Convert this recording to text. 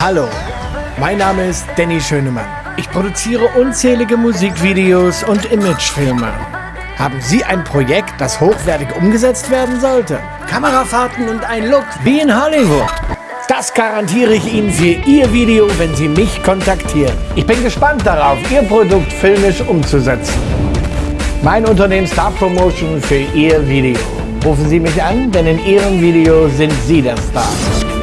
Hallo, mein Name ist Danny Schönemann. Ich produziere unzählige Musikvideos und Imagefilme. Haben Sie ein Projekt, das hochwertig umgesetzt werden sollte? Kamerafahrten und ein Look wie in Hollywood? Das garantiere ich Ihnen für Ihr Video, wenn Sie mich kontaktieren. Ich bin gespannt darauf, Ihr Produkt filmisch umzusetzen. Mein Unternehmen Star Promotion für Ihr Video. Rufen Sie mich an, denn in Ihrem Video sind Sie der Star.